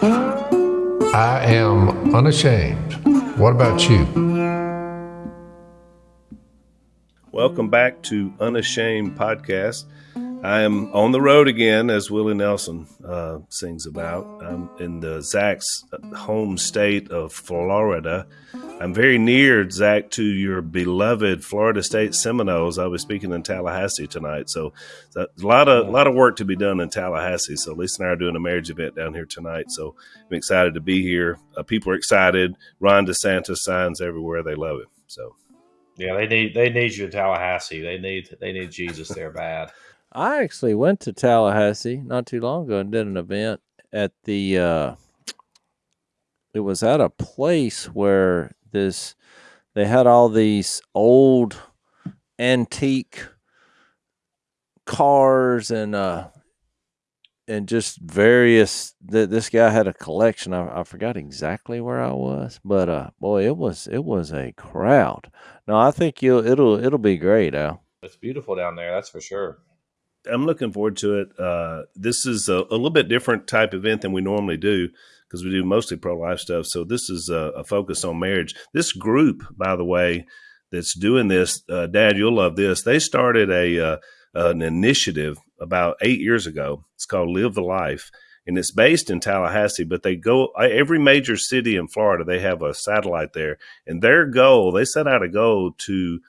I am unashamed. What about you? Welcome back to Unashamed Podcast. I am on the road again, as Willie Nelson uh, sings about. I'm in the Zach's home state of Florida. I'm very near, Zach, to your beloved Florida State Seminoles. I was speaking in Tallahassee tonight, so a lot of a lot of work to be done in Tallahassee. So Lisa and I are doing a marriage event down here tonight. So I'm excited to be here. Uh, people are excited. Ron DeSantis signs everywhere. They love it. So yeah, they need they need you in Tallahassee. They need they need Jesus there bad. I actually went to Tallahassee not too long ago and did an event at the. Uh, it was at a place where this they had all these old antique cars and uh and just various that this guy had a collection. I, I forgot exactly where i was but uh boy it was it was a crowd. No i think you'll it'll it'll be great al. It's beautiful down there that's for sure I'm looking forward to it. Uh, this is a, a, little bit different type event than we normally do because we do mostly pro life stuff. So this is a, a, focus on marriage. This group, by the way, that's doing this, uh, Dad, you'll love this. They started a uh, an initiative about eight years ago. It's called Live the Life, and it's based in Tallahassee. But they go every major city in Florida. They have a satellite there, and their goal they set out a goal to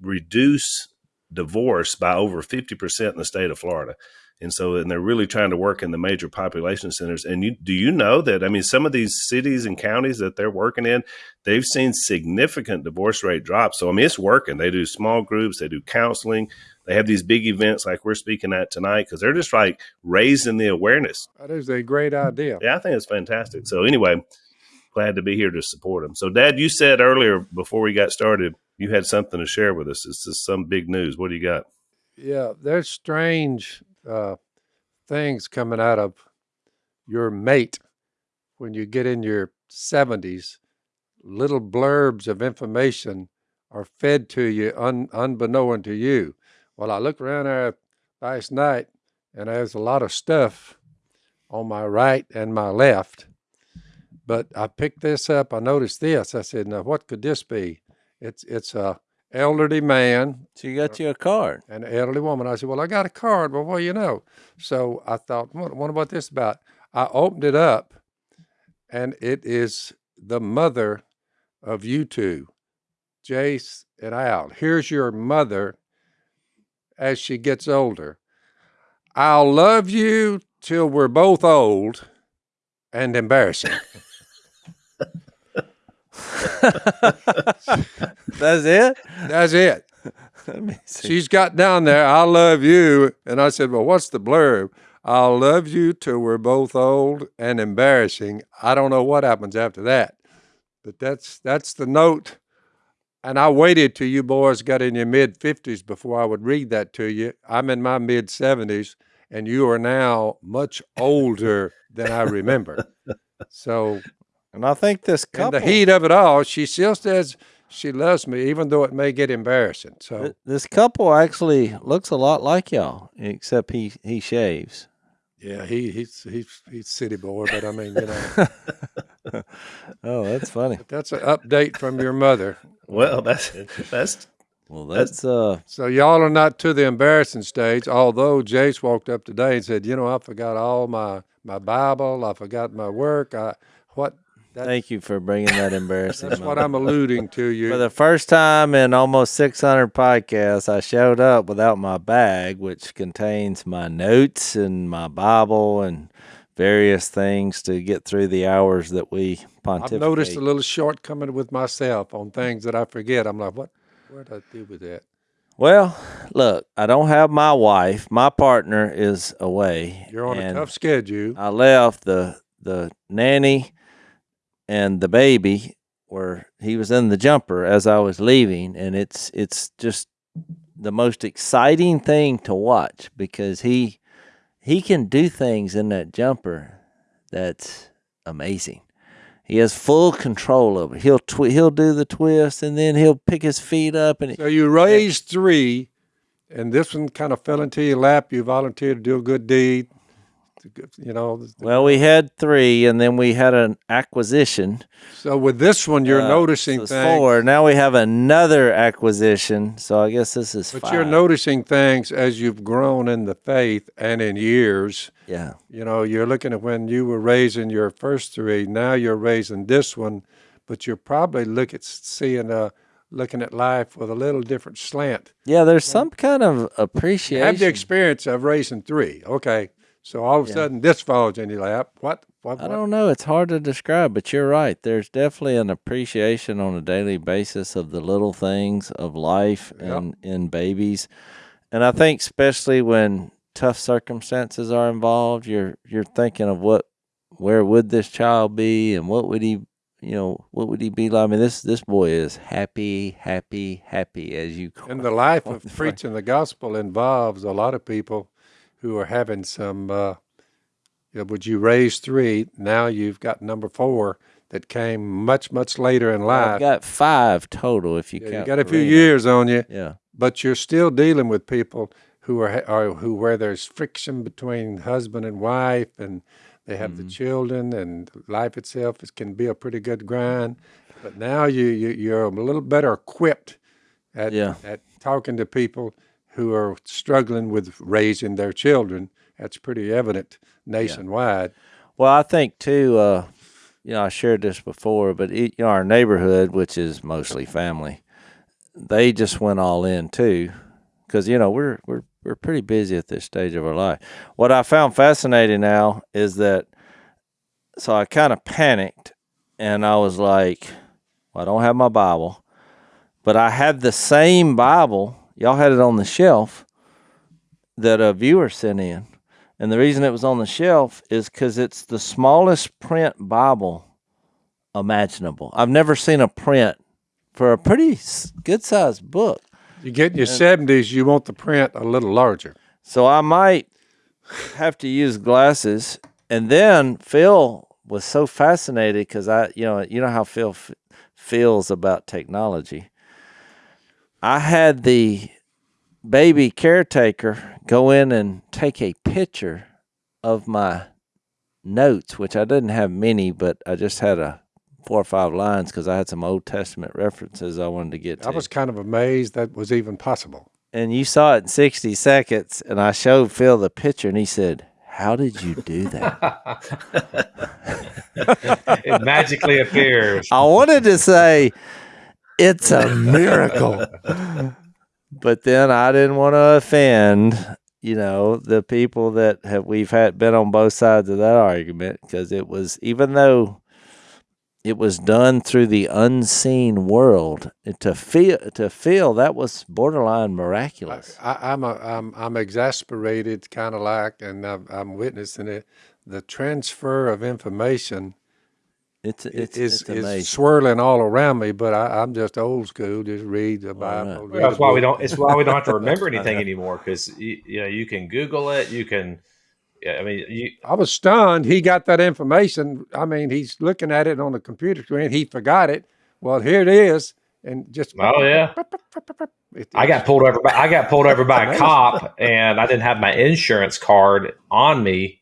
reduce divorce by over 50% in the state of Florida. And so, and they're really trying to work in the major population centers. And you, do you know that? I mean, some of these cities and counties that they're working in, they've seen significant divorce rate drops. So, I mean, it's working. They do small groups, they do counseling, they have these big events like we're speaking at tonight because they're just like raising the awareness. That is a great idea. Yeah, I think it's fantastic. So, anyway, glad to be here to support them. So, Dad, you said earlier before we got started, you had something to share with us. This is some big news. What do you got? Yeah, there's strange uh, things coming out of your mate when you get in your 70s. Little blurbs of information are fed to you un, unbeknown to you. Well, I looked around there last night and there's a lot of stuff on my right and my left. But I picked this up. I noticed this. I said, now, what could this be? It's it's a elderly man. So you got uh, you a card. And an elderly woman. I said, Well, I got a card. Well, what do you know? So I thought, what, what about this about? I opened it up and it is the mother of you two, Jase and Al. Here's your mother as she gets older. I'll love you till we're both old and embarrassing. That's it? That's it. She's got down there, I love you. And I said, Well, what's the blurb? I'll love you till we're both old and embarrassing. I don't know what happens after that. But that's that's the note. And I waited till you boys got in your mid 50s before I would read that to you. I'm in my mid 70s, and you are now much older than I remember. So and I think this couple, in the heat of it all, she still says she loves me, even though it may get embarrassing. So this couple actually looks a lot like y'all, except he he shaves. Yeah, he he's he's he's city boy, but I mean, you know. oh, that's funny. But that's an update from your mother. Well, that's that's well, that's uh. So y'all are not to the embarrassing stage. Although Jase walked up today and said, "You know, I forgot all my my Bible. I forgot my work. I what that's, Thank you for bringing that embarrassing. That's what I'm alluding to you. For the first time in almost 600 podcasts, I showed up without my bag, which contains my notes and my Bible and various things to get through the hours that we pontificate. I've noticed a little shortcoming with myself on things that I forget. I'm like, what? Where did I do with that? Well, look, I don't have my wife. My partner is away. You're on a tough schedule. I left the the nanny and the baby where he was in the jumper as I was leaving and it's it's just the most exciting thing to watch because he he can do things in that jumper that's amazing. He has full control of it. He'll twi- he'll do the twist and then he'll pick his feet up and So you raised 3 and this one kind of fell into your lap. You volunteered to do a good deed You know. Well, we had three, and then we had an acquisition. so with this one, you're Uh, noticing things. four. Now we have another acquisition. So I guess this is But five. you're noticing things as you've grown in the faith and in years. yeah. You know, you're looking at when you were raising your first three. Now you're raising this one, but you're probably look at seeing a looking at life with a little different slant. Yeah, there's some kind of You appreciation. have the experience of raising three. Okay, so all of a Yeah. sudden this falls in your lap. What? What? I don't know. It's hard to describe, but you're right. There's definitely an appreciation on a daily basis of the little things of life Yep. and in babies. And I think especially when tough circumstances are involved, you're you're thinking of what where would this child be and what would he you know, what would he be like? I mean this this boy is happy, happy, happy as you And the life of preaching the gospel involves a lot of people who are having some. Uh, you know, would you raise three? Now you've got number four that came much much later in life. I've got five total if you Yeah, you got a few years on you, Yeah. but you're still dealing with people who are, are who where there's friction between husband and wife, and they have Mm-hmm. the children, and life itself is, can be a pretty good grind. But now you, you you're a little better equipped at Yeah. at talking to people who are struggling with raising their children. That's pretty evident nationwide. Well, I think too. Uh, you know, I shared this before, but it, you know, our neighborhood, which is mostly family, they just went all in too, because you know we're we're we're pretty busy at this stage of our life. What I found fascinating now is that, so I kind of panicked, and I was like, well, I don't have my Bible, but I have the same Bible. Y'all had it on the shelf that a viewer sent in. And the reason it was on the shelf is because it's the smallest print Bible imaginable. I've never seen a print for a pretty good sized book. You get in your seventies, you want the print a little larger. So I might have to use glasses. And then Phil was so fascinated because I, you know, you know how Phil f- feels about technology. I had the baby caretaker go in and take a picture of my notes, which I didn't have many, but I just had a four or five lines because I had some Old Testament references I wanted to get to. I was kind of amazed that was even possible. and you saw it in 60 seconds and i showed phil the picture and he said how did you do that it magically appears. i wanted to say it's a miracle but then i didn't want to offend you know the people that have we've had been on both sides of that argument because it was even though it was done through the unseen world and to feel to feel that was borderline miraculous I, I'm a, I'm I'm exasperated, kind of like, and I'm, I'm witnessing it. The transfer of information it's i- it's, is it's is swirling all around me. But I, I'm just old school. Just read the right. Bible. read That's a why we don't. It's why we don't have to remember anything anymore because you, you know you can Google it. You can. Yeah, I mean, you, I was stunned. He got that information. I mean, he's looking at it on the computer screen. He forgot it. Well, here it is, and just oh yeah. I got pulled over. By, I got pulled over by a cop, and I didn't have my insurance card on me,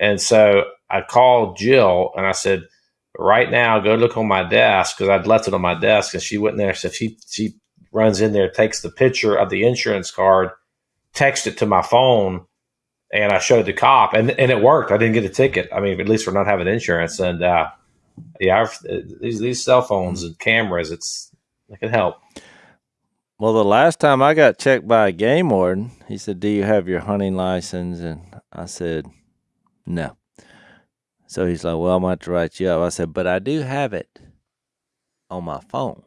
and so I called Jill and I said, "Right now, go look on my desk because I'd left it on my desk." And she went in there. So she she runs in there, takes the picture of the insurance card, texts it to my phone, and I showed the cop, and and it worked. I didn't get a ticket. I mean, at least for not having insurance. And uh, yeah, I've, these these cell phones and cameras, it's it can help. Well, the last time I got checked by a game warden, he said, "Do you have your hunting license?" And I said, "No." So he's like, "Well, I'm going to have to write you up." I said, "But I do have it on my phone.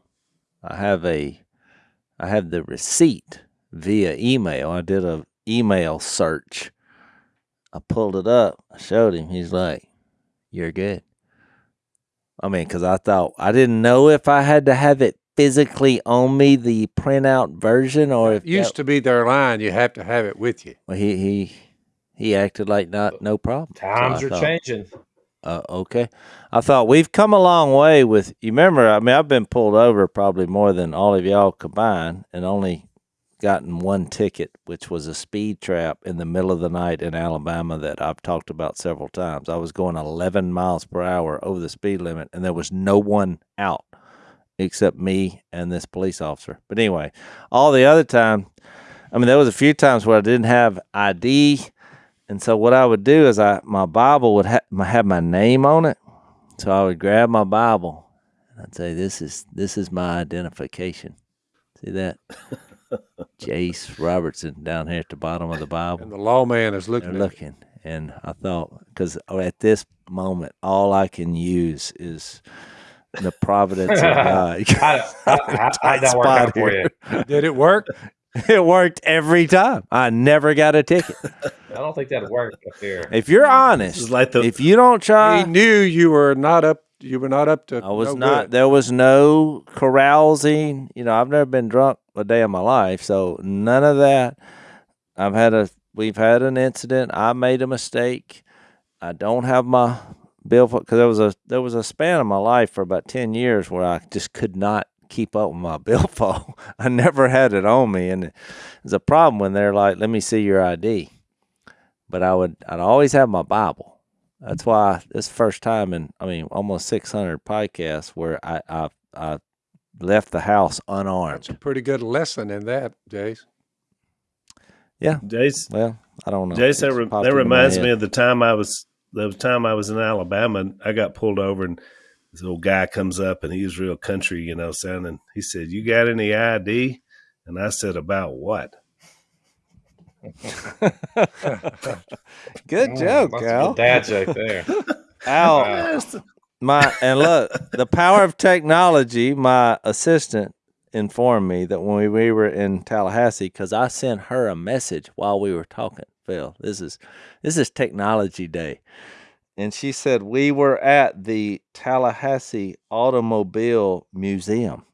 I have a, I have the receipt via email. I did a email search. I pulled it up. I showed him. He's like, "You're good." I mean, because I thought I didn't know if I had to have it physically on me, the printout version, or if It used to be their line. You have to have it with you. Well, he he he acted like not no problem. Times I are thought, changing. Uh, okay, I thought we've come a long way with. You remember? I mean, I've been pulled over probably more than all of y'all combined, and only gotten one ticket, which was a speed trap in the middle of the night in Alabama that I've talked about several times. I was going 11 miles per hour over the speed limit, and there was no one out except me and this police officer. But anyway, all the other time, I mean, there was a few times where I didn't have ID, and so what I would do is I my Bible would ha- have my name on it, so I would grab my Bible and I'd say, "This is this is my identification." See that? Jase Robertson down here at the bottom of the Bible. And the lawman is looking looking, and I thought, because oh, at this moment, all I can use is the providence of God. How, how, how, how'd that work out for you? Did it work? It worked every time. I never got a ticket. I don't think that'd work up here. If you're honest, like the if you don't try, he knew you were not up. You were not up to. I was no not. good. There was no carousing. You know, I've never been drunk a day of my life, so none of that. I've had a. We've had an incident. I made a mistake. I don't have my bill because there was a there was a span of my life for about ten years where I just could not keep up with my billfold. I never had it on me, and it's a problem when they're like, "Let me see your ID." But I would. I'd always have my Bible. That's why this first time in I mean almost 600 podcasts where I I, I left the house unarmed. That's a pretty good lesson in that, Jase. Yeah, Jase. Well, I don't know. Jase, that, re- that reminds me of the time I was the time I was in Alabama and I got pulled over and this old guy comes up and he was real country, you know, sounding. He said, "You got any ID?" And I said, "About what?" Good Mm, joke, that's a Al. Dad joke there. Al, Wow. my and look, the power of technology. My assistant informed me that when we, we were in Tallahassee, because I sent her a message while we were talking. Phil, this is this is technology day, and she said we were at the Tallahassee Automobile Museum.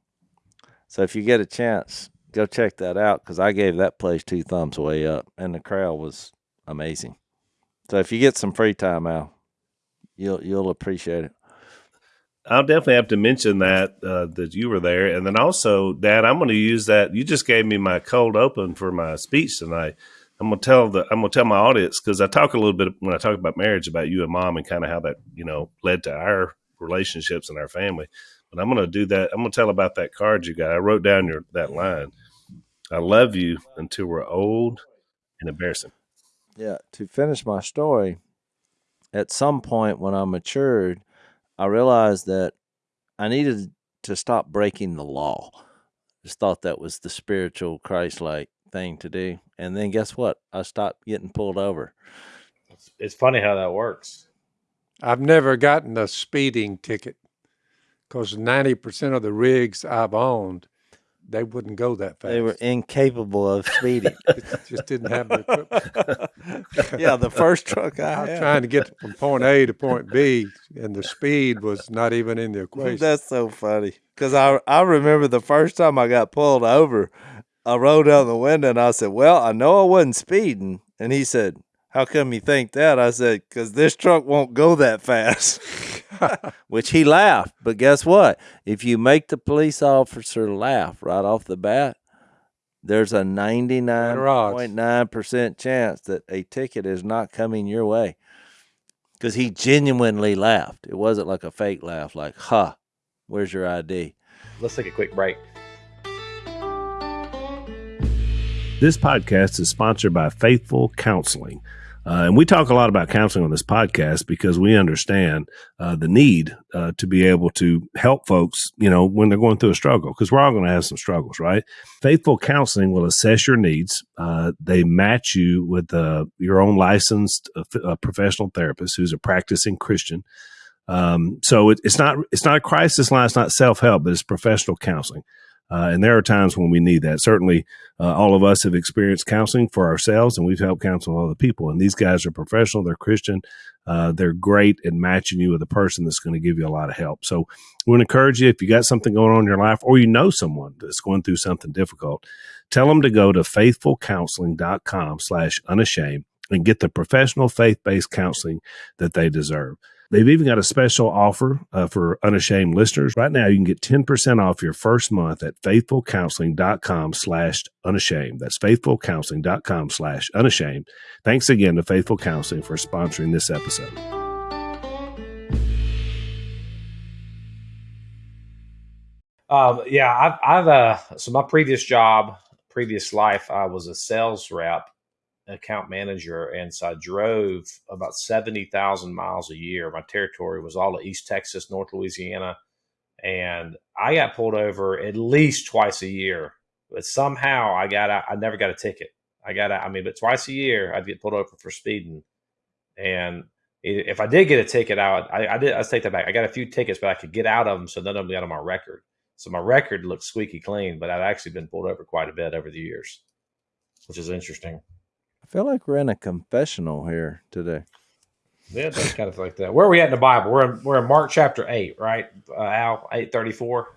So if you get a chance, go check that out because I gave that place two thumbs way up, and the crowd was amazing. So if you get some free time, Al, you'll you'll appreciate it. I'll definitely have to mention that uh, that you were there, and then also, Dad, I'm going to use that. You just gave me my cold open for my speech tonight. I'm to tell the I'm to tell my audience because I talk a little bit when I talk about marriage about you and Mom and kind of how that you know led to our relationships and our family. But I'm to do that. I'm to tell about that card you got. I wrote down your that line. I love you until we're old and embarrassing. Yeah. To finish my story, at some point when I matured, I realized that I needed to stop breaking the law. Just thought that was the spiritual Christ like thing to do. And then guess what? I stopped getting pulled over. It's, it's funny how that works. I've never gotten a speeding ticket because ninety percent of the rigs I've owned, they wouldn't go that fast. They were incapable of speeding. just didn't have the equipment. yeah, the first truck I I was had. trying to get from point A to point B, and the speed was not even in the equation. That's so funny. Because I, I remember the first time I got pulled over, I rolled down the window and I said, Well, I know I wasn't speeding. And he said, How come you think that? I said, Because this truck won't go that fast. Which he laughed. But guess what? If you make the police officer laugh right off the bat, there's a 99.9% chance that a ticket is not coming your way. Because he genuinely laughed. It wasn't like a fake laugh, like, huh, where's your ID? Let's take a quick break. This podcast is sponsored by Faithful Counseling. Uh, and we talk a lot about counseling on this podcast because we understand uh, the need uh, to be able to help folks, you know, when they're going through a struggle, because we're all going to have some struggles, right? Faithful Counseling will assess your needs. Uh, they match you with uh, your own licensed uh, professional therapist who's a practicing Christian. Um, so it, it's not it's not a crisis line, it's not self help, but it's professional counseling. Uh, and there are times when we need that. Certainly, uh, all of us have experienced counseling for ourselves, and we've helped counsel other people. And these guys are professional; they're Christian. Uh, they're great at matching you with a person that's going to give you a lot of help. So, we want to encourage you if you got something going on in your life, or you know someone that's going through something difficult, tell them to go to faithfulcounseling.com/slash unashamed and get the professional faith-based counseling that they deserve. They've even got a special offer uh, for unashamed listeners. Right now, you can get 10% off your first month at faithfulcounseling.com slash unashamed. That's faithfulcounseling.com slash unashamed. Thanks again to Faithful Counseling for sponsoring this episode. Um, yeah, I've, I've uh, so my previous job, previous life, I was a sales rep, account manager, and so I drove about seventy thousand miles a year. My territory was all of East Texas, North Louisiana, and I got pulled over at least twice a year. But somehow I got I never got a ticket. I got I mean, but twice a year I'd get pulled over for speeding, and if I did get a ticket, out, I, I did I take that back. I got a few tickets, but I could get out of them, so none of them got on my record. So my record looks squeaky clean, but I've actually been pulled over quite a bit over the years, which is interesting. I feel like we're in a confessional here today. Yeah, that's kind of like that. Where are we at in the Bible? We're in, we're in Mark chapter eight, right? Uh, Al eight thirty four.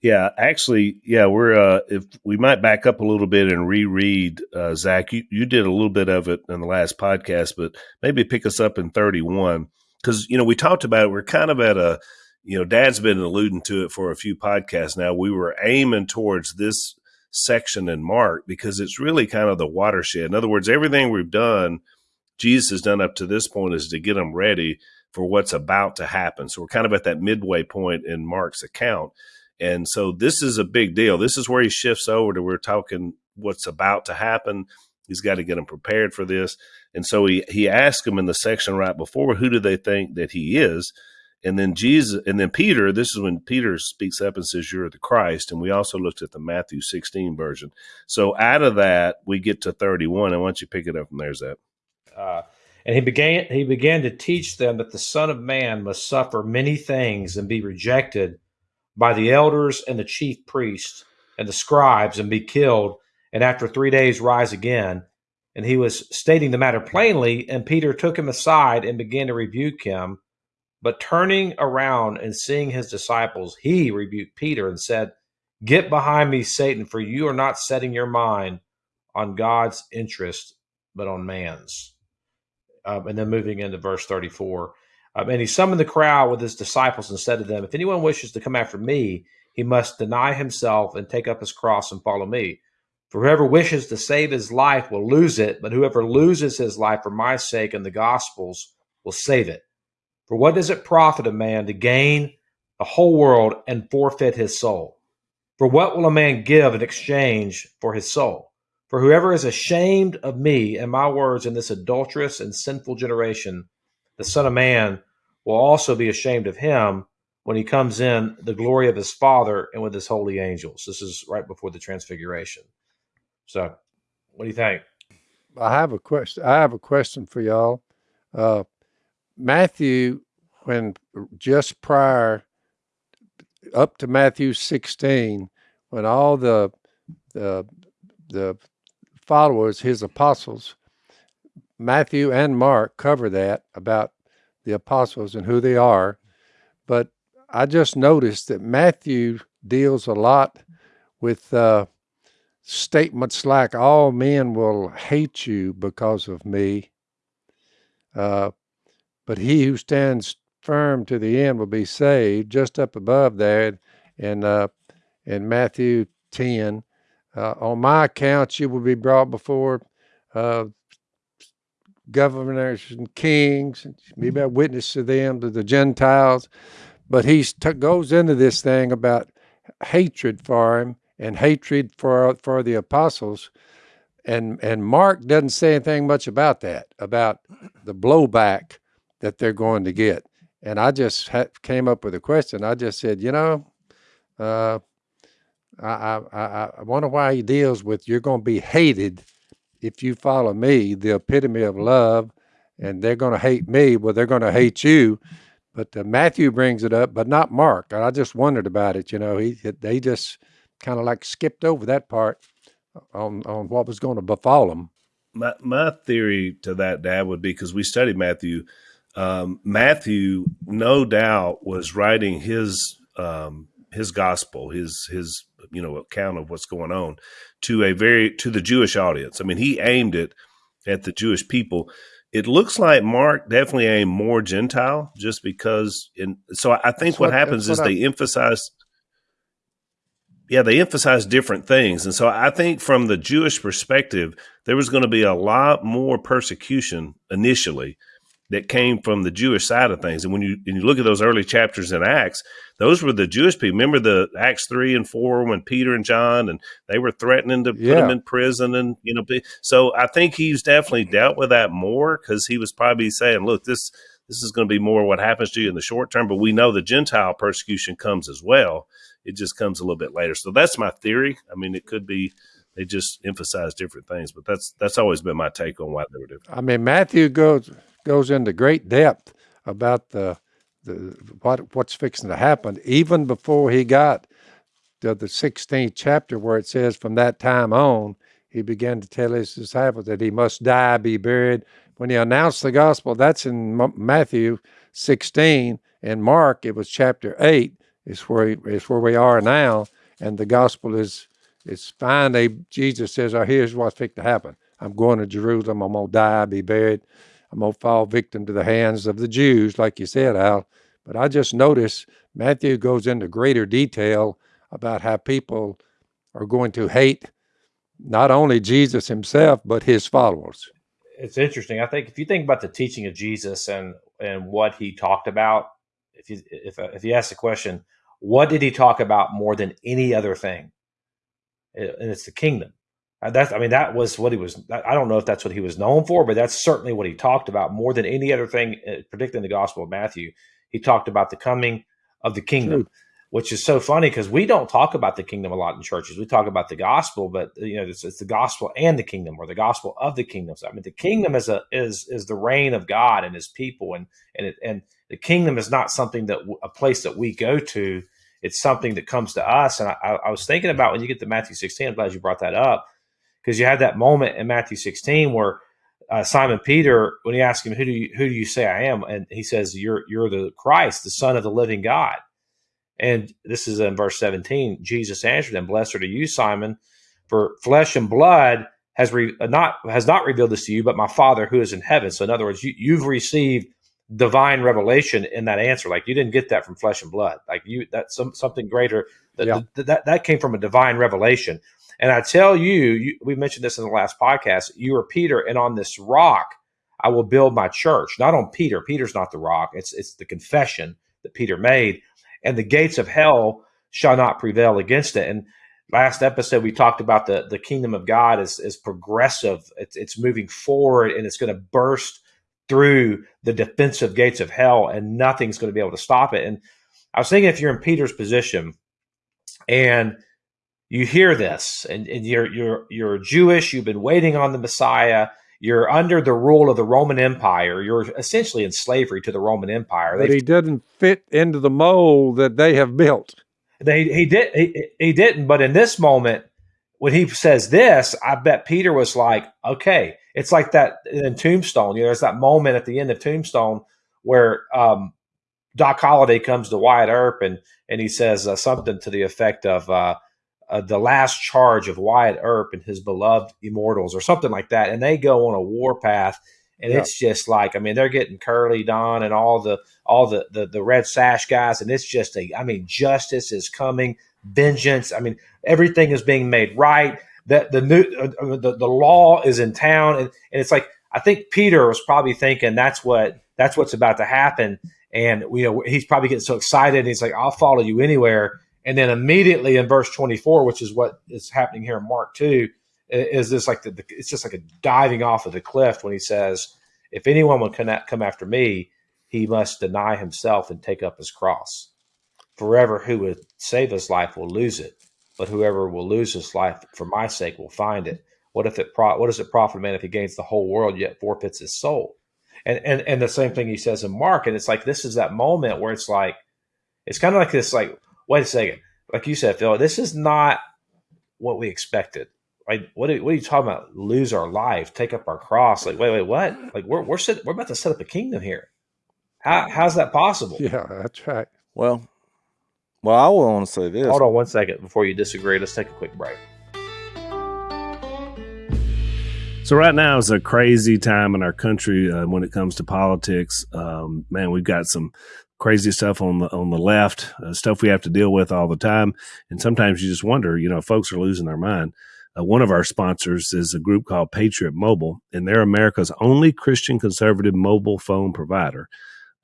Yeah, actually, yeah, we're uh if we might back up a little bit and reread uh Zach, you, you did a little bit of it in the last podcast, but maybe pick us up in 31 cuz you know, we talked about it, we're kind of at a you know, Dad's been alluding to it for a few podcasts now. We were aiming towards this section in Mark because it's really kind of the watershed. In other words, everything we've done, Jesus has done up to this point is to get them ready for what's about to happen. So we're kind of at that midway point in Mark's account. And so this is a big deal. This is where he shifts over to we're talking what's about to happen. He's got to get them prepared for this. And so he he asked them in the section right before, who do they think that he is? And then Jesus, and then Peter, this is when Peter speaks up and says, You're the Christ. And we also looked at the Matthew 16 version. So out of that, we get to 31. And don't you pick it up from there, Zach? Uh, and he began he began to teach them that the Son of Man must suffer many things and be rejected by the elders and the chief priests and the scribes and be killed, and after three days rise again. And he was stating the matter plainly, and Peter took him aside and began to rebuke him. But turning around and seeing his disciples, he rebuked Peter and said, Get behind me, Satan, for you are not setting your mind on God's interest, but on man's. Um, and then moving into verse 34. Um, and he summoned the crowd with his disciples and said to them, If anyone wishes to come after me, he must deny himself and take up his cross and follow me. For whoever wishes to save his life will lose it, but whoever loses his life for my sake and the gospel's will save it. For what does it profit a man to gain the whole world and forfeit his soul? For what will a man give in exchange for his soul? For whoever is ashamed of me and my words in this adulterous and sinful generation, the Son of Man will also be ashamed of him when he comes in the glory of his Father and with his holy angels. This is right before the transfiguration. So, what do you think? I have a question. I have a question for y'all. Uh, Matthew, when just prior up to Matthew 16, when all the the the followers, his apostles, Matthew and Mark cover that about the apostles and who they are. But I just noticed that Matthew deals a lot with uh, statements like, All men will hate you because of me. Uh, but he who stands firm to the end will be saved. Just up above there in uh, in Matthew ten, uh, on my account you will be brought before uh, governors and kings, and be a witness to them to the Gentiles. But he goes into this thing about hatred for him and hatred for for the apostles and and Mark doesn't say anything much about that about the blowback that they're going to get. And I just came up with a question. I just said, you know, uh, I, I, I wonder why he deals with you're going to be hated if you follow me, the epitome of love, and they're going to hate me. Well, they're going to hate you. But uh, Matthew brings it up, but not Mark. I just wondered about it. You know, he they just kind of like skipped over that part on on what was going to befall them. My my theory to that, Dad, would be because we studied Matthew um, Matthew, no doubt, was writing his um, his gospel, his his you know account of what's going on to a very to the Jewish audience. I mean, he aimed it at the Jewish people. it looks like Mark definitely aimed more Gentile, just because. In so I think what, what, happens is what they emphasize. Yeah, they emphasize different things, and so I think from the Jewish perspective, there was going to be a lot more persecution initially that came from the Jewish side of things. And when you, when you look at those early chapters in Acts, those were the Jewish people. Remember the Acts three and four when Peter and John and they were threatening to yeah. put them in prison and you know. So I think he's definitely dealt with that more because he was probably saying, "Look, this this is going to be more what happens to you in the short term." But we know the Gentile persecution comes as well. It just comes a little bit later. So that's my theory. I mean, it could be they just emphasize different things, but that's that's always been my take on why they were different. I mean, Matthew goes goes into great depth about the, the what what's fixing to happen, even before he got to the 16th chapter, where it says, "From that time on, he began to tell his disciples that he must die, be buried." When he announced the gospel, that's in Matthew 16. and Mark, it was chapter 8. Is where he, is where we are now, and the gospel is is finally Jesus says, "Oh, here's what's fixing to happen. I'm going to Jerusalem. I'm gonna die, be buried." I'm going to fall victim to the hands of the Jews, like you said, Al. But I just notice Matthew goes into greater detail about how people are going to hate not only Jesus himself, but his followers. It's interesting. I think if you think about the teaching of Jesus and and what he talked about, if you if uh, if you ask the question, what did he talk about more than any other thing? And it's the kingdom. Uh, that's, I mean, that was what he was. I don't know if that's what he was known for, but that's certainly what he talked about more than any other thing, uh, particularly in the Gospel of Matthew. He talked about the coming of the kingdom, True. which is so funny because we don't talk about the kingdom a lot in churches. We talk about the gospel, but you know, it's, it's the gospel and the kingdom, or the gospel of the kingdom. So, I mean, the kingdom is a is is the reign of God and His people, and and it, and the kingdom is not something that a place that we go to. It's something that comes to us. And I, I was thinking about when you get to Matthew 16. I'm glad you brought that up because you have that moment in Matthew 16 where uh, Simon Peter, when he asked him, "Who do you who do you say I am?" and he says, "You're you're the Christ, the Son of the living God." And this is in verse 17. Jesus answered him, "Blessed are you, Simon, for flesh and blood has re- not has not revealed this to you, but my Father who is in heaven." So, in other words, you, you've received divine revelation in that answer. Like you didn't get that from flesh and blood. Like you, that's some, something greater. That, yeah. that that came from a divine revelation. And I tell you, you, we mentioned this in the last podcast, you are Peter, and on this rock I will build my church. Not on Peter. Peter's not the rock. It's it's the confession that Peter made. And the gates of hell shall not prevail against it. And last episode we talked about the the kingdom of God is is progressive. It's it's moving forward and it's going to burst through the defensive gates of hell and nothing's going to be able to stop it. And I was thinking if you're in Peter's position and you hear this and, and you're you're you're Jewish, you've been waiting on the Messiah, you're under the rule of the Roman Empire, you're essentially in slavery to the Roman Empire. But They've, he didn't fit into the mold that they have built. They he did he, he didn't, but in this moment, when he says this, I bet Peter was like, okay, it's like that in Tombstone. You know, there's that moment at the end of Tombstone where um, Doc Holliday comes to Wyatt Earp and and he says uh, something to the effect of, uh, uh, the last charge of Wyatt Earp and his beloved immortals or something like that. And they go on a war path. And yeah. it's just like, I mean, they're getting Curly Don and all the all the, the the red sash guys, and it's just a, I mean, justice is coming, vengeance. I mean, everything is being made right. That the new uh, uh, the, the law is in town, and, and it's like I think Peter was probably thinking that's what that's what's about to happen, and you know he's probably getting so excited. he's like, I'll follow you anywhere. And then immediately in verse 24, which is what is happening here in Mark 2, is this like the, the, it's just like a diving off of the cliff when he says, If anyone will come after me, he must deny himself and take up his cross. Forever who would save his life will lose it, but whoever will lose his life for my sake will find it. What if it pro- what does it profit a man if he gains the whole world yet forfeits his soul? And and and the same thing he says in Mark, and it's like this is that moment where it's like it's kind of like this like wait a second. Like you said, Phil, this is not what we expected. Right? What are, what are you talking about? Lose our life, take up our cross. Like, wait, wait, what? Like, we're we're set, we're about to set up a kingdom here. How how's that possible? Yeah, that's right. Well, well, I want to say this. Hold on one second before you disagree. Let's take a quick break. So right now is a crazy time in our country uh, when it comes to politics. Um, man, we've got some crazy stuff on the on the left, uh, stuff we have to deal with all the time, and sometimes you just wonder, you know, folks are losing their mind. Uh, one of our sponsors is a group called Patriot Mobile, and they're America's only Christian conservative mobile phone provider.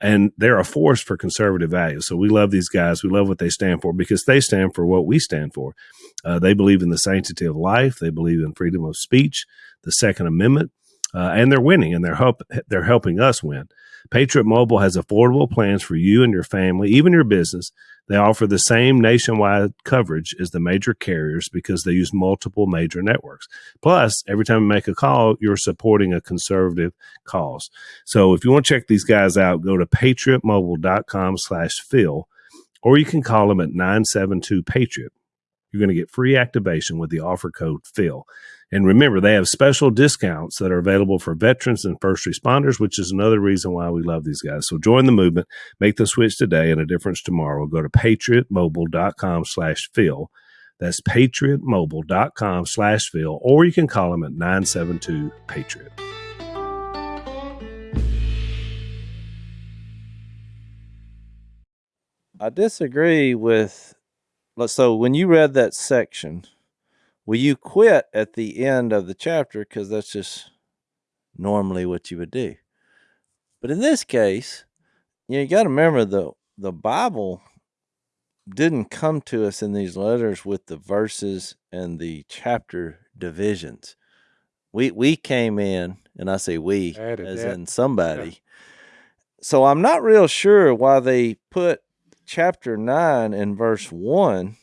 And they're a force for conservative values. So we love these guys. We love what they stand for because they stand for what we stand for. Uh, they believe in the sanctity of life. They believe in freedom of speech, the Second Amendment, uh, and they're winning, and they're help they're helping us win. Patriot Mobile has affordable plans for you and your family, even your business. They offer the same nationwide coverage as the major carriers because they use multiple major networks. Plus, every time you make a call, you're supporting a conservative cause. So if you want to check these guys out, go to patriotmobile.com slash Phil, or you can call them at 972 Patriot. You're going to get free activation with the offer code Phil. And remember, they have special discounts that are available for veterans and first responders, which is another reason why we love these guys. So join the movement, make the switch today and a difference tomorrow. Go to patriotmobile.com slash Phil. That's patriotmobile.com slash Phil, or you can call them at 972 Patriot. I disagree with. So when you read that section, will you quit at the end of the chapter because that's just normally what you would do? But in this case, you, know, you got to remember the the Bible didn't come to us in these letters with the verses and the chapter divisions. We we came in, and I say we as that. in somebody. So I'm not real sure why they put chapter 9 and verse 1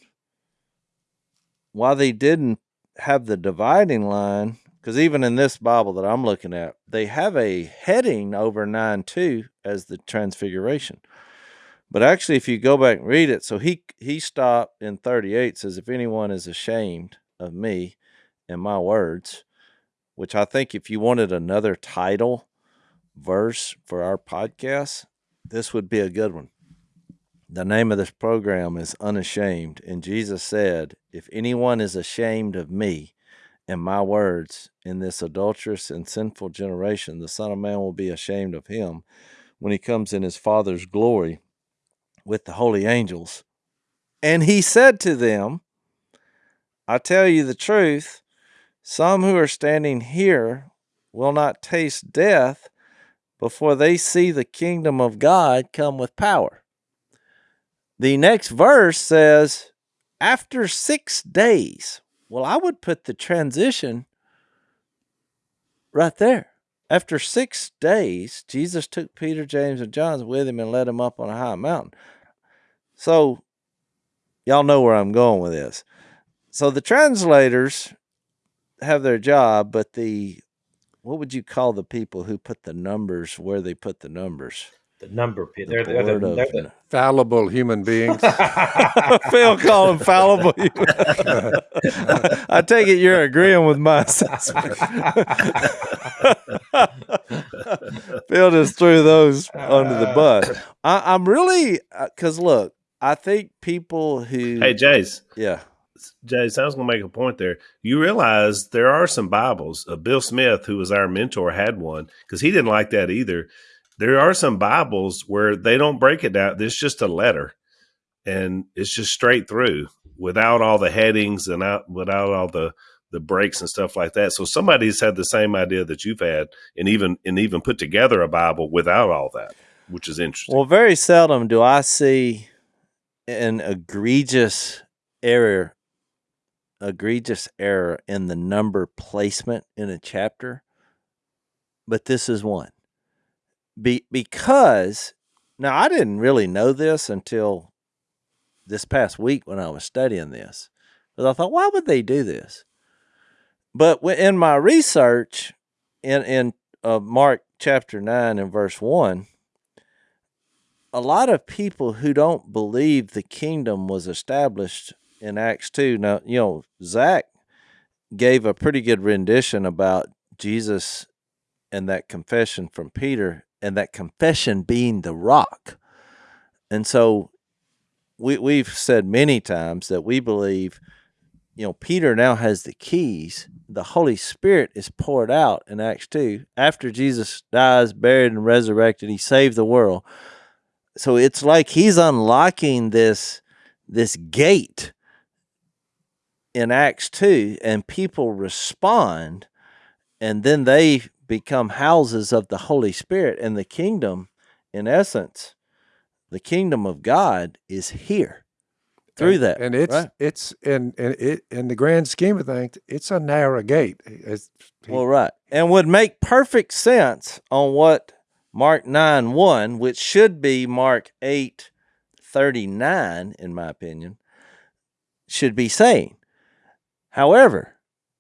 why they didn't have the dividing line because even in this bible that i'm looking at they have a heading over 9 2 as the transfiguration. But actually if you go back and read it so he he stopped in 38 says if anyone is ashamed of me and my words which i think if you wanted another title verse for our podcast this would be a good one the name of this program is Unashamed. And Jesus said, If anyone is ashamed of me and my words in this adulterous and sinful generation, the Son of Man will be ashamed of him when he comes in his Father's glory with the holy angels. And he said to them, I tell you the truth, some who are standing here will not taste death before they see the kingdom of God come with power. The next verse says, after six days. Well, I would put the transition right there. After six days, Jesus took Peter, James, and John with him and led them up on a high mountain. So, y'all know where I'm going with this. So, the translators have their job, but the what would you call the people who put the numbers where they put the numbers? The number. pe- The They're, they're, the- board they're the- Fallible human beings. Phil call him fallible. I take it you're agreeing with my assessment. Phil just threw those under the bus. I, I'm really because look, I think people who Hey, Jase, yeah Jase, I was going to make a point there. You realize there are some Bibles. Uh, Bill Smith, who was our mentor, had one because he didn't like that either. There are some Bibles where they don't break it down. It's just a letter, and it's just straight through without all the headings and out without all the the breaks and stuff like that. So somebody's had the same idea that you've had, and even and even put together a Bible without all that, which is interesting. Well, very seldom do I see an egregious error, egregious error in the number placement in a chapter, but this is one. Be, because now I didn't really know this until this past week when I was studying this, because I thought, why would they do this? But in my research, in in uh, Mark chapter nine and verse one, a lot of people who don't believe the kingdom was established in Acts 2. Now, you know, Zach gave a pretty good rendition about Jesus and that confession from Peter, and that confession being the rock. And so we, we've said many times that we believe you know, Peter now has the keys. The Holy Spirit is poured out in Acts 2 after Jesus dies, buried, and resurrected. He saved the world. So it's like he's unlocking this this gate in Acts 2 and people respond and then they become houses of the Holy Spirit and the kingdom in essence the kingdom of God is here through and, that and it's right? it's and and it in the grand scheme of things it's a narrow gate. It's, well right. And would make perfect sense on what Mark 9 1 which should be Mark 8 39 in my opinion should be saying. However,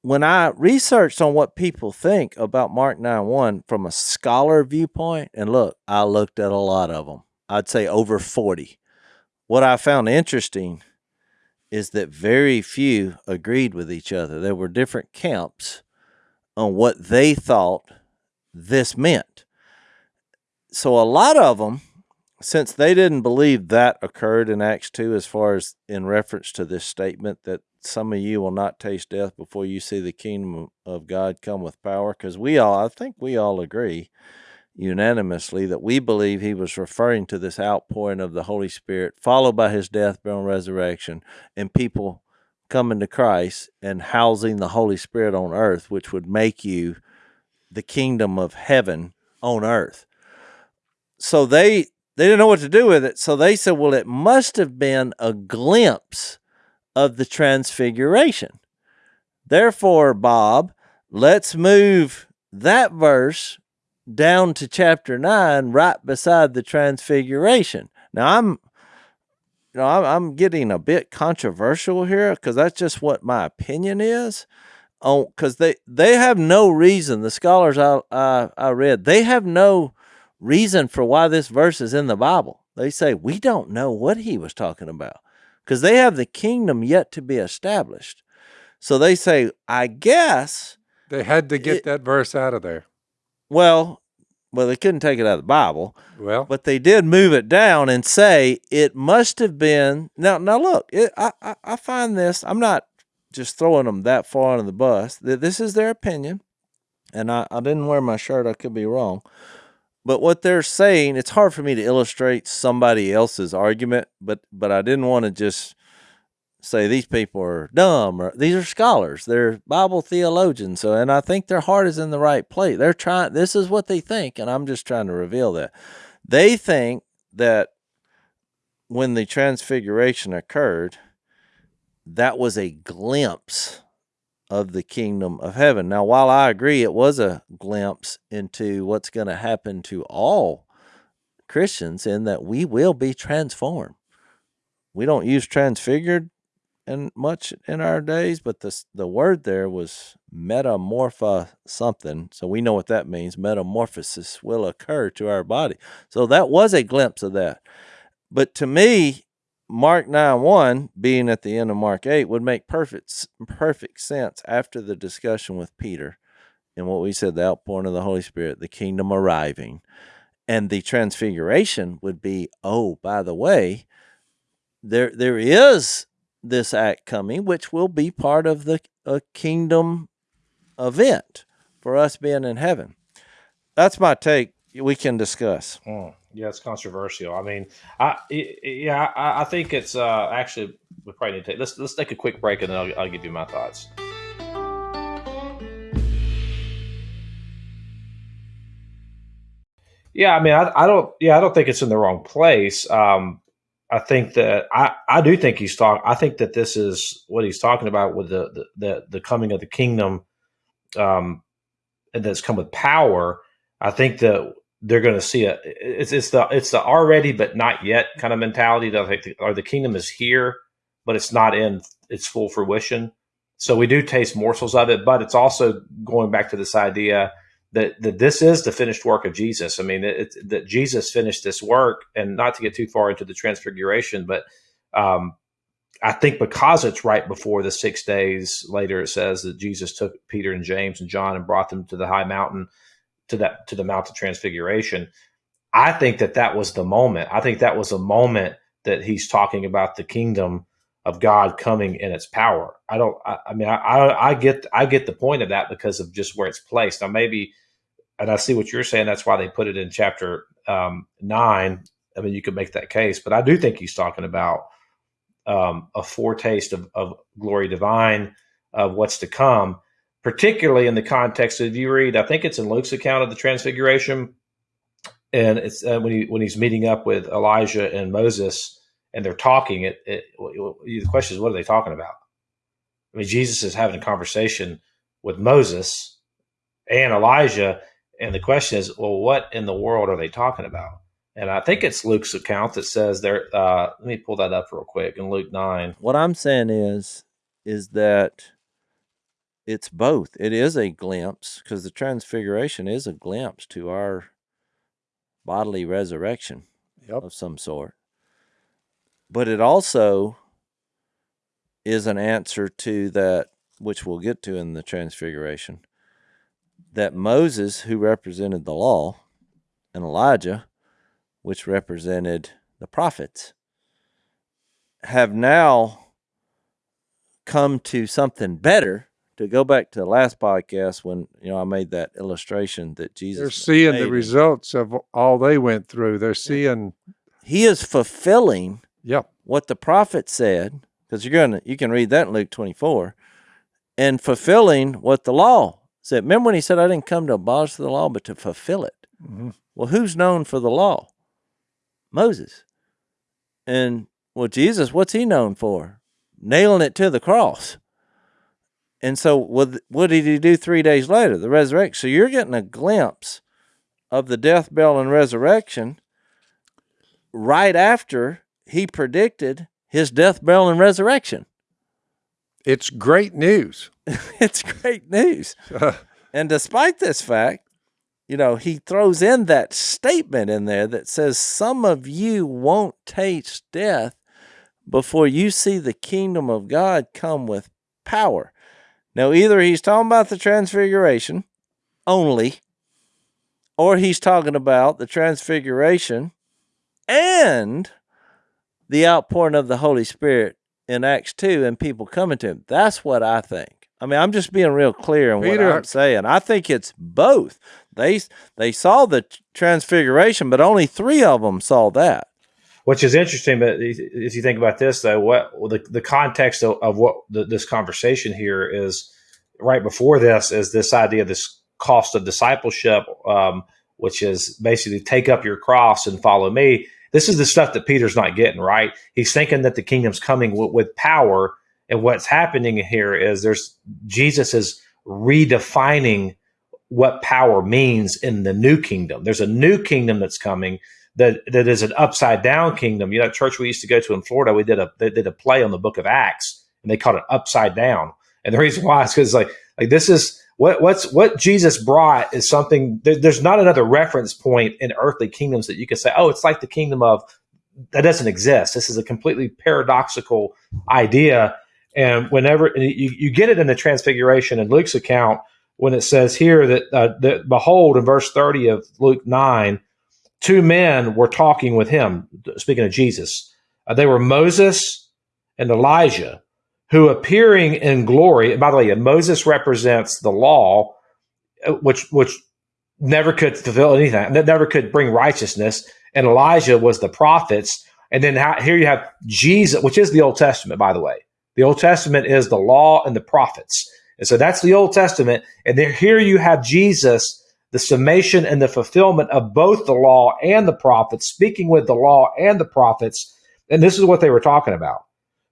when I researched on what people think about Mark 9 1 from a scholar viewpoint, and look, I looked at a lot of them, I'd say over 40. What I found interesting is that very few agreed with each other. There were different camps on what they thought this meant. So a lot of them, since they didn't believe that occurred in Acts 2, as far as in reference to this statement that some of you will not taste death before you see the kingdom of God come with power. Because we all, I think we all agree unanimously that we believe he was referring to this outpouring of the Holy Spirit, followed by his death, burial, and resurrection, and people coming to Christ and housing the Holy Spirit on earth, which would make you the kingdom of heaven on earth. So they they didn't know what to do with it. So they said, well, it must have been a glimpse of the transfiguration. Therefore, Bob, let's move that verse down to chapter 9 right beside the transfiguration. Now I'm you know, I'm, I'm getting a bit controversial here because that's just what my opinion is. On because they they have no reason. The scholars I, I I read they have no reason for why this verse is in the Bible. They say we don't know what he was talking about because they have the kingdom yet to be established. So they say, I guess they had to get it, that verse out of there. Well, well, they couldn't take it out of the Bible. Well, but they did move it down and say it must have been. Now, now look, it, I, I, I find this. I'm not just throwing them that far under the bus. This is their opinion, and I, I didn't wear my shirt. I could be wrong, but what they're saying, it's hard for me to illustrate somebody else's argument, but but I didn't want to just say these people are dumb or these are scholars. They're Bible theologians. So and I think their heart is in the right place. They're trying this is what they think, and I'm just trying to reveal that. They think that when the transfiguration occurred, that was a glimpse of the kingdom of heaven. Now, while I agree it was a glimpse into what's going to happen to all Christians, in that we will be transformed. We don't use transfigured in much in our days, but the the word there was metamorpha something. So we know what that means. Metamorphosis will occur to our body. So that was a glimpse of that. But to me, Mark 9 1 being at the end of Mark 8 would make perfect perfect sense after the discussion with Peter and what we said the outpouring of the Holy Spirit, the kingdom arriving. And the transfiguration would be, oh, by the way, there there is this act coming, which will be part of the a kingdom event for us being in heaven. That's my take. We can discuss. Hmm. Yeah, it's controversial. I mean, I yeah, I, I think it's uh, actually we probably need to let's let's take a quick break and then I'll, I'll give you my thoughts. Yeah, I mean, I, I don't. Yeah, I don't think it's in the wrong place. Um, I think that I, I do think he's talking. I think that this is what he's talking about with the the the, the coming of the kingdom, um, and that's come with power. I think that they're going to see it. It's it's the it's the already but not yet kind of mentality that I think the, or the kingdom is here, but it's not in its full fruition. So we do taste morsels of it, but it's also going back to this idea that that this is the finished work of Jesus. I mean, it, it, that Jesus finished this work, and not to get too far into the transfiguration, but um, I think because it's right before the six days later, it says that Jesus took Peter and James and John and brought them to the high mountain to that to the Mount of Transfiguration. I think that that was the moment. I think that was a moment that he's talking about the kingdom of God coming in its power. I don't. I, I mean, I, I, I get I get the point of that because of just where it's placed. Now maybe, and I see what you're saying. That's why they put it in chapter um, nine. I mean, you could make that case, but I do think he's talking about um, a foretaste of, of glory divine of what's to come, particularly in the context of you read. I think it's in Luke's account of the Transfiguration, and it's uh, when he when he's meeting up with Elijah and Moses and they're talking, it, it, the question is, what are they talking about? I mean, Jesus is having a conversation with Moses and Elijah, and the question is, well, what in the world are they talking about? And I think it's Luke's account that says there. Uh, let me pull that up real quick in Luke nine. What I'm saying is, is that it's both. It is a glimpse because the transfiguration is a glimpse to our bodily resurrection Yep. of some sort but it also is an answer to that which we'll get to in the transfiguration that Moses who represented the law and Elijah which represented the prophets have now come to something better to go back to the last podcast when you know I made that illustration that Jesus They're seeing made the results of all they went through. They're seeing, he is fulfilling yep, what the prophet said, because you're gonna you can read that in Luke 24, and fulfilling what the law said. Remember when he said, "I didn't come to abolish the law, but to fulfill it." Mhm. Well, who's known for the law? Moses. And well, Jesus, what's he known for? Nailing it to the cross. And so, what, what did he do three days later? The resurrection. So, you're getting a glimpse of the death, burial, and resurrection right after he predicted his death, burial, and resurrection. it's great news. it's great news. And despite this fact, you know, he throws in that statement in there that says, Some of you won't taste death before you see the kingdom of God come with power. Now, either he's talking about the transfiguration only, or he's talking about the transfiguration and the outpouring of the Holy Spirit in Acts 2 and people coming to him. That's what I think. I mean, I'm just being real clear in Peter- what I'm saying. I think it's both. They they saw the transfiguration, but only three of them saw that. Which is interesting, but if you think about this, though, what the the context of, of what the, this conversation here is right before this is this idea of this cost of discipleship, um, which is basically take up your cross and follow me. This is the stuff that Peter's not getting right. He's thinking that the kingdom's coming w- with power, and what's happening here is there's Jesus is redefining what power means in the new kingdom. There's a new kingdom that's coming that that is an upside down kingdom. You know, church we used to go to in Florida, we did a they did a play on the Book of Acts, and they called it Upside Down. And the reason why is because like like this is what what's what Jesus brought is something. There, there's not another reference point in earthly kingdoms that you can say, oh, it's like the kingdom of that doesn't exist. This is a completely paradoxical idea. And whenever and you, you get it in the Transfiguration in Luke's account, when it says here that, uh, that behold, in verse 30 of Luke 9, two men were talking with him, speaking of Jesus. Uh, they were Moses and Elijah, who appearing in glory, by the way, Moses represents the law, uh, which, which never could fulfill anything, never could bring righteousness. And Elijah was the prophets. And then how, here you have Jesus, which is the Old Testament, by the way. The Old Testament is the law and the prophets. And so that's the Old Testament. And there, here you have Jesus, the summation and the fulfillment of both the law and the prophets, speaking with the law and the prophets. And this is what they were talking about.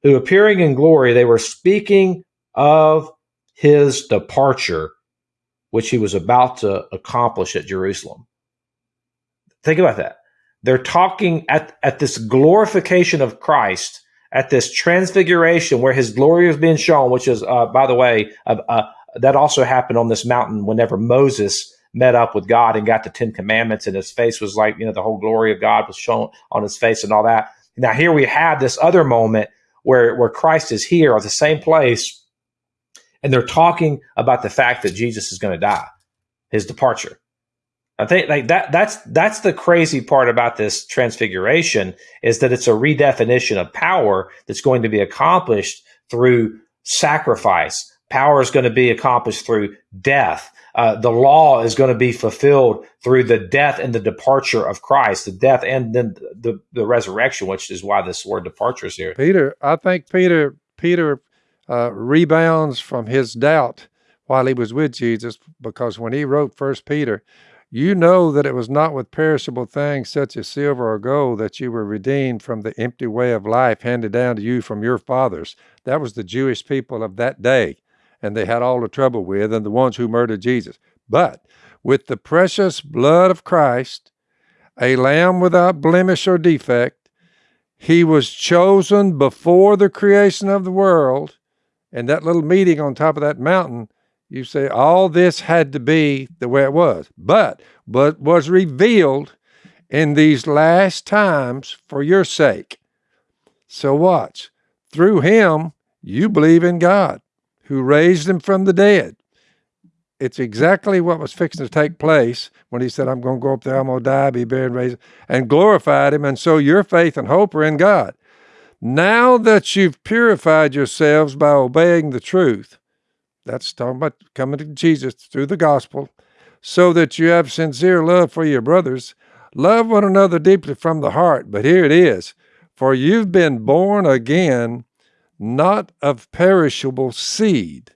Who appearing in glory, they were speaking of his departure, which he was about to accomplish at Jerusalem. Think about that. They're talking at, at this glorification of Christ at this transfiguration where his glory is being shown, which is, uh, by the way, uh, uh, that also happened on this mountain whenever Moses met up with God and got the Ten Commandments, and his face was like, you know, the whole glory of God was shown on his face and all that. Now, here we have this other moment where, where Christ is here at the same place, and they're talking about the fact that Jesus is going to die, his departure. I think like that that's that's the crazy part about this transfiguration is that it's a redefinition of power that's going to be accomplished through sacrifice. Power is going to be accomplished through death. Uh, the law is going to be fulfilled through the death and the departure of Christ, the death and then the, the resurrection, which is why this word departure is here. Peter, I think Peter Peter uh, rebounds from his doubt while he was with Jesus because when he wrote First Peter, you know that it was not with perishable things such as silver or gold that you were redeemed from the empty way of life handed down to you from your fathers. That was the Jewish people of that day and they had all the trouble with, and the ones who murdered Jesus. But with the precious blood of Christ, a lamb without blemish or defect, he was chosen before the creation of the world. And that little meeting on top of that mountain, you say all this had to be the way it was, but but was revealed in these last times for your sake. So watch. Through him, you believe in God who raised him from the dead. It's exactly what was fixing to take place when he said, I'm going to go up there, I'm going to die, be buried, raised, and glorified him. And so your faith and hope are in God. Now that you've purified yourselves by obeying the truth, that's talking about coming to Jesus through the gospel, so that you have sincere love for your brothers, love one another deeply from the heart. But here it is for you've been born again not of perishable seed,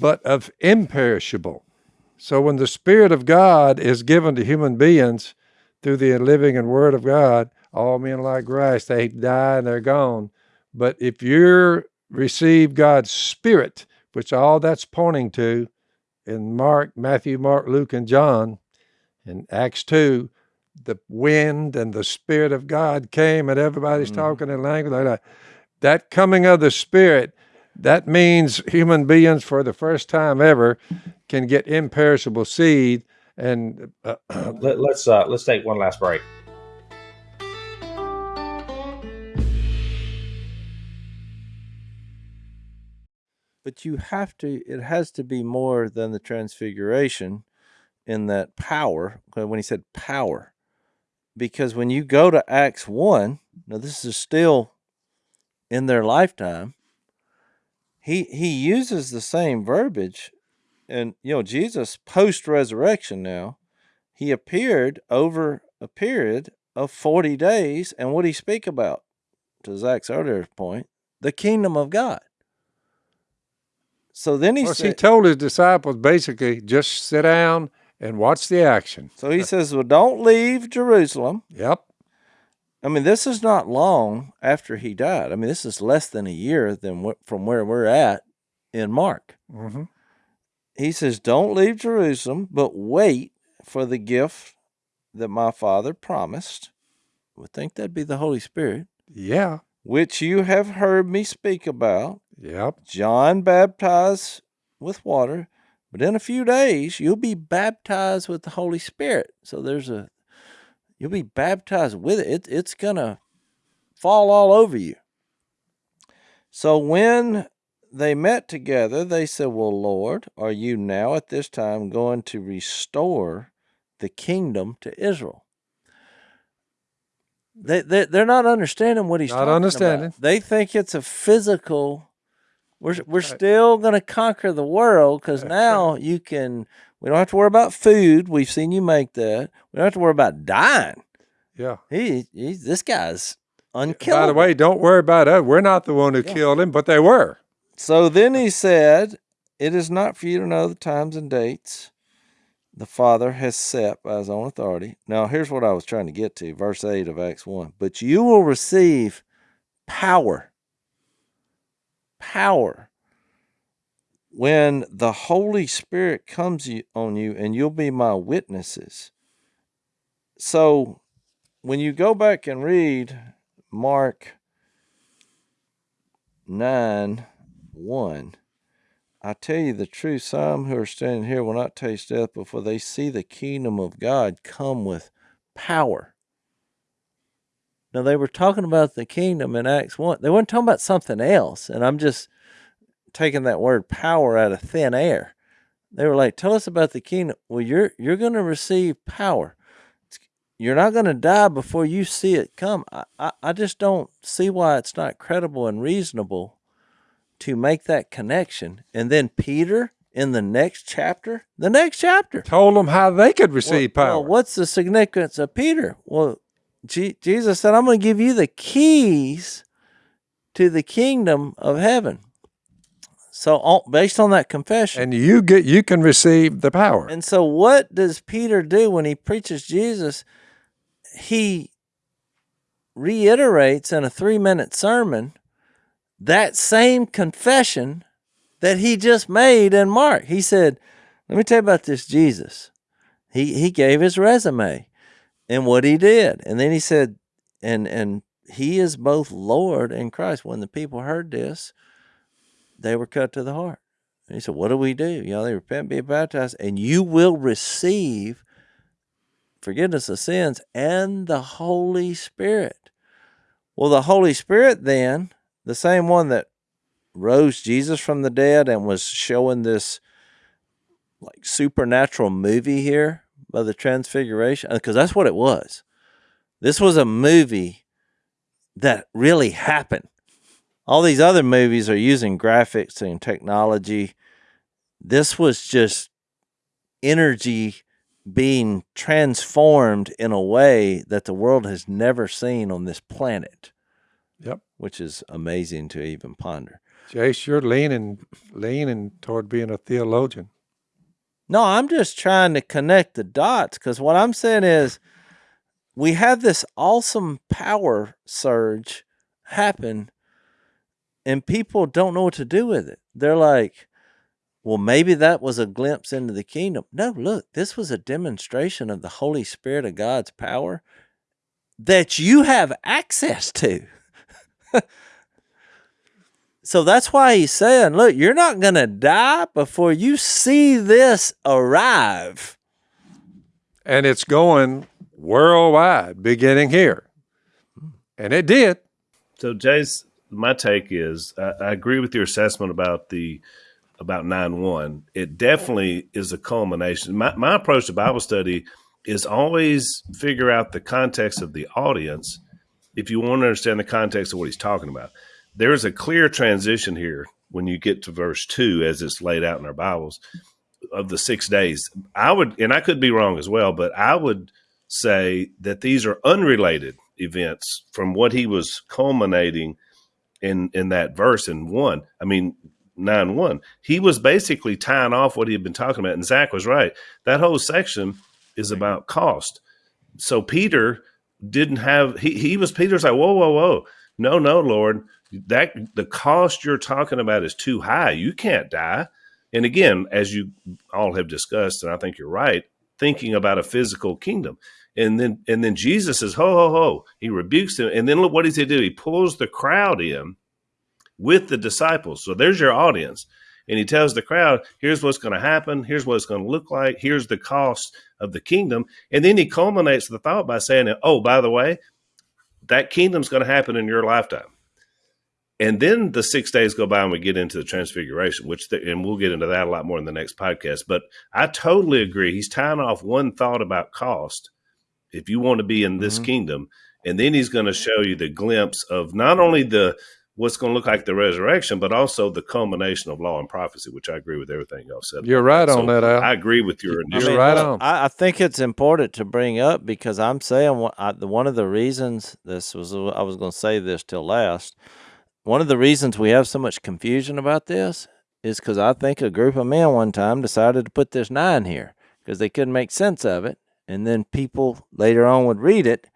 but of imperishable. So when the Spirit of God is given to human beings through the living and Word of God, all men like grass, they die and they're gone. But if you receive God's Spirit, which all that's pointing to in Mark, Matthew, Mark, Luke, and John, in Acts 2, the wind and the Spirit of God came and everybody's mm-hmm. talking in language. Like that coming of the Spirit, that means human beings for the first time ever can get imperishable seed. And uh, Let, us uh, let's take one last break. But you have to. It has to be more than the transfiguration in that power. When he said power, because when you go to Acts one, now this is still in their lifetime. He he uses the same verbiage, and you know Jesus post resurrection. Now he appeared over a period of forty days, and what he speak about? To Zach's earlier point, the kingdom of God. So then he well, said, he told his disciples basically just sit down and watch the action. So he says, "Well, don't leave Jerusalem." Yep. I mean, this is not long after he died. I mean, this is less than a year than from where we're at in Mark. Mm-hmm. He says, "Don't leave Jerusalem, but wait for the gift that my Father promised." Would think that'd be the Holy Spirit. Yeah. Which you have heard me speak about. Yep. John baptized with water, but in a few days you'll be baptized with the Holy Spirit. So there's a You'll be baptized with it. it it's going to fall all over you. So when they met together, they said, Well, Lord, are you now at this time going to restore the kingdom to Israel? They, they they're not understanding what he's not understanding. About. They think it's a physical. We're we're still going to conquer the world because now you can we don't have to worry about food. We've seen you make that. We don't have to worry about dying. Yeah. He, he's this guy's unkillable. By the way, don't worry about us. We're not the one who yeah. killed him, but they were. So then he said, It is not for you to know the times and dates the Father has set by his own authority. Now, here's what I was trying to get to, verse 8 of Acts 1. But you will receive power. Power when the Holy Spirit comes on you and you'll be my witnesses. So when you go back and read Mark 9 1, I tell you the truth, some who are standing here will not taste death before they see the kingdom of God come with power. Now, they were talking about the kingdom in Acts 1. They weren't talking about something else. And I'm just taking that word power out of thin air. They were like, "Tell us about the kingdom." Well, you're you're going to receive power. You're not going to die before you see it come. I, I, I just don't see why it's not credible and reasonable to make that connection. And then Peter in the next chapter, the next chapter, Told them how they could receive well, power. well, what's the significance of Peter? Well, Je- Jesus said, I'm going to give you the keys to the kingdom of heaven. So, on, based on that confession, and you get you can receive the power. and so what does Peter do when he preaches Jesus? He reiterates in a three minute sermon that same confession that he just made in Mark. He said, Let me tell you about this Jesus. He he gave his resume and what he did. And then he said, and and he is both Lord and Christ. When the people heard this, they were cut to the heart. And he said, What do we do? You know, they repent, be baptized, and you will receive forgiveness of sins and the Holy Spirit. Well, the Holy Spirit, then, the same one that rose Jesus from the dead and was showing this like supernatural movie here by the Transfiguration, uh, because that's what it was. This was a movie that really happened. All these other movies are using graphics and technology. This was just energy being transformed in a way that the world has never seen on this planet. Yep. Which is amazing to even ponder. Jase, you're leaning leaning toward being a theologian. No, I'm just trying to connect the dots because what I'm saying is we have this awesome power surge happen and people don't know what to do with it. They're like, well, maybe that was a glimpse into the kingdom. No, look, this was a demonstration of the Holy Spirit of God's power that you have access to. so that's why he's saying, look, you're not going to die before you see this arrive. And it's going worldwide, beginning here. And it did. So, Jase, my take is I, I agree with your assessment about the about nine one. It definitely is a culmination. My my approach to Bible study is always figure out the context of the audience if you want to understand the context of what he's talking about. There is a clear transition here when you get to verse two, as it's laid out in our Bibles, of the six days. I would, and I could be wrong as well, but I would say that these are unrelated events from what he was culminating in in that verse in one. I mean, nine one. He was basically tying off what he had been talking about, and Zach was right. That whole section is about cost. So Peter didn't have he he was Peter's like whoa whoa whoa no no Lord that the cost you're talking about is too high. You can't die. And again, as you all have discussed, and I think you're right, thinking about a physical kingdom. And then and then Jesus says, ho, ho, ho. He rebukes them. And then look what does he do? He pulls the crowd in with the disciples. So there's your audience. And he tells the crowd, here's what's going to happen, here's what it's going to look like, here's the cost of the kingdom. And then he culminates the thought by saying, Oh, by the way, that kingdom's going to happen in your lifetime. And then the six days go by and we get into the transfiguration, which, the, and we'll get into that a lot more in the next podcast. But I totally agree. He's tying off one thought about cost if you want to be in this Mhm. kingdom. And then he's going to show you the glimpse of not only the what's going to look like the resurrection, but also the culmination of law and prophecy, which I agree with everything y'all said. You're right So on that, Al. I agree with your You're initial. right on. I, I think it's important to bring up because I'm saying one, I, the, one of the reasons this was I was going to say this till last. One of the reasons we have so much confusion about this is because I think a group of men one time decided to put this nine here because they couldn't make sense of it, and then people later on would read it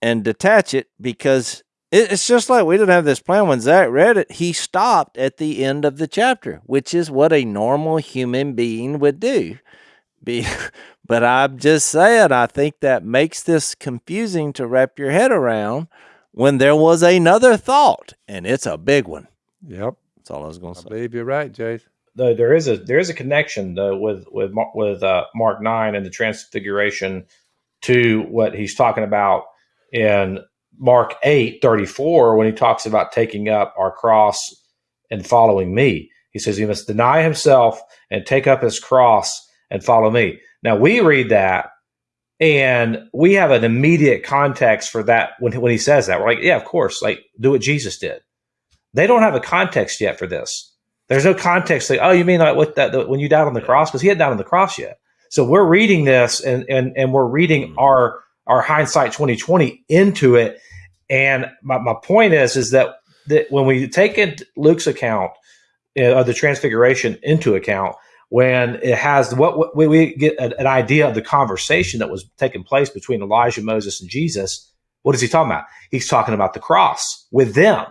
and detach it because it's just like we didn't have this plan when Zach read it. He stopped at the end of the chapter, which is what a normal human being would do. Be, but I'm just saying, I think that makes this confusing to wrap your head around when there was another thought, and it's a big one. Yep. That's all I was going to say. I believe you're right, Jase. Though there is a there is a connection though with with with uh, Mark nine and the Transfiguration to what he's talking about in Mark eight thirty four when he talks about taking up our cross and following me. He says he must deny himself and take up his cross and follow me. Now we read that and we have an immediate context for that when, when he says that. We're like, yeah, of course, like do what Jesus did. They don't have a context yet for this. There's no context. Like, oh, you mean like what that the, when you died on the cross? Because he hadn't died on the cross yet. So we're reading this and and and we're reading mm-hmm. our our hindsight 2020 into it. And my, my point is is that that when we take in Luke's account uh, of the transfiguration into account, when it has what, what we get an, an idea of the conversation that was taking place between Elijah, Moses, and Jesus. What is he talking about? He's talking about the cross with them.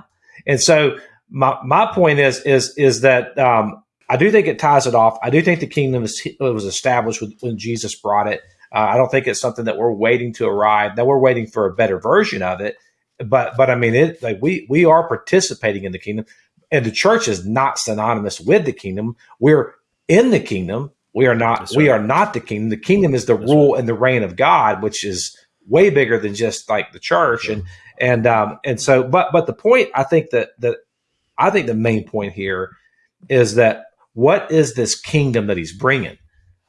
And so my my point is is is that um, I do think it ties it off. I do think the kingdom is, was established with, when Jesus brought it. Uh, I don't think it's something that we're waiting to arrive. That we're waiting for a better version of it. But but I mean, it like we we are participating in the kingdom, and the church is not synonymous with the kingdom. We're in the kingdom. We are not. We are not the kingdom. The kingdom is the That's rule right. and the reign of God, which is way bigger than just like the church. Yeah. And and um and so, but but the point I think that that I think the main point here is that what is this kingdom that he's bringing?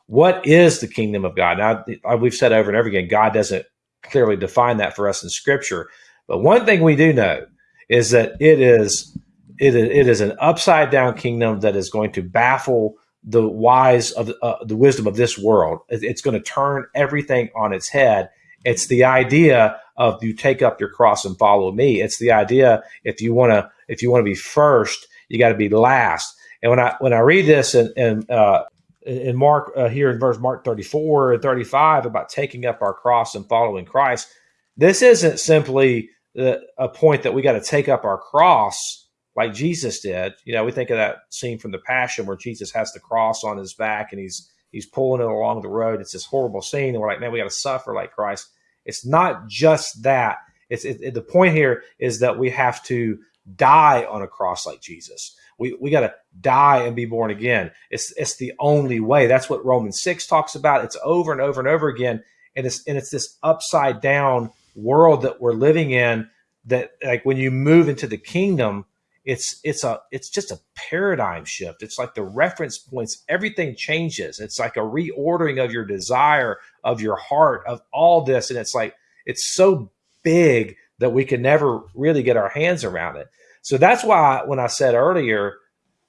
What is the kingdom of God? Now, we've said over and over again, God doesn't clearly define that for us in Scripture. But one thing we do know is that it is it is, it is an upside down kingdom that is going to baffle the wise of uh, the wisdom of this world. It's going to turn everything on its head. It's the idea of you take up your cross and follow me. It's the idea if you want to if you want to be first, you got to be last. And when I when I read this in in, uh, in Mark uh, here in verse Mark 34 and 35 about taking up our cross and following Christ, this isn't simply the, a point that we got to take up our cross like Jesus did. You know, we think of that scene from the Passion where Jesus has the cross on his back and he's he's pulling it along the road. It's this horrible scene, and we're like, man, we got to suffer like Christ. It's not just that. It's it, it, the point here is that we have to die on a cross like Jesus. We, we got to die and be born again. It's it's the only way. That's what Romans six talks about. It's over and over and over again, and it's and it's this upside down world that we're living in. That like when you move into the kingdom, it's it's a it's just a paradigm shift. It's like the reference points. Everything changes. It's like a reordering of your desire, of your heart, of all this, and it's like it's so big that we can never really get our hands around it. So that's why when I said earlier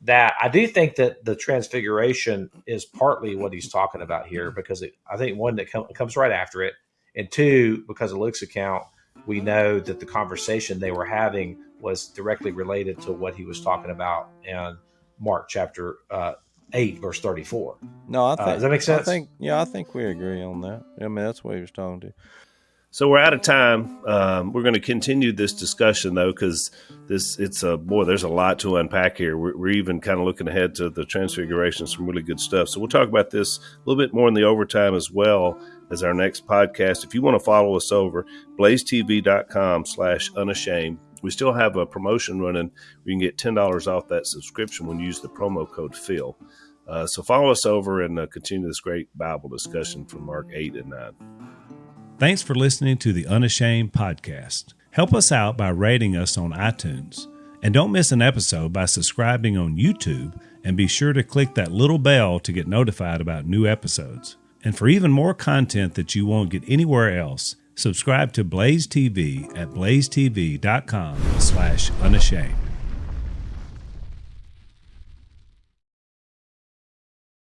that I do think that the transfiguration is partly what he's talking about here, because it, I think one that com- comes right after it, and two, because of Luke's account, we know that the conversation they were having was directly related to what he was talking about in Mark chapter uh, 8, verse 34. No, I think, uh, does that make sense? I think, yeah, I think we agree on that. I mean, that's what he was talking to. So we're out of time. Um, we're going to continue this discussion though, because this it's a boy. There's a lot to unpack here. We're, we're even kind of looking ahead to the transfiguration, some really good stuff. So we'll talk about this a little bit more in the overtime as well as our next podcast. If you want to follow us over, blazetv.com/slash unashamed. We still have a promotion running. We can get ten dollars off that subscription when you use the promo code Phil. Uh, so follow us over and uh, continue this great Bible discussion from Mark eight and nine. Thanks for listening to the Unashamed podcast. Help us out by rating us on iTunes. And don't miss an episode by subscribing on YouTube and be sure to click that little bell to get notified about new episodes. And for even more content that you won't get anywhere else, subscribe to Blaze TV at blazetv.com slash unashamed.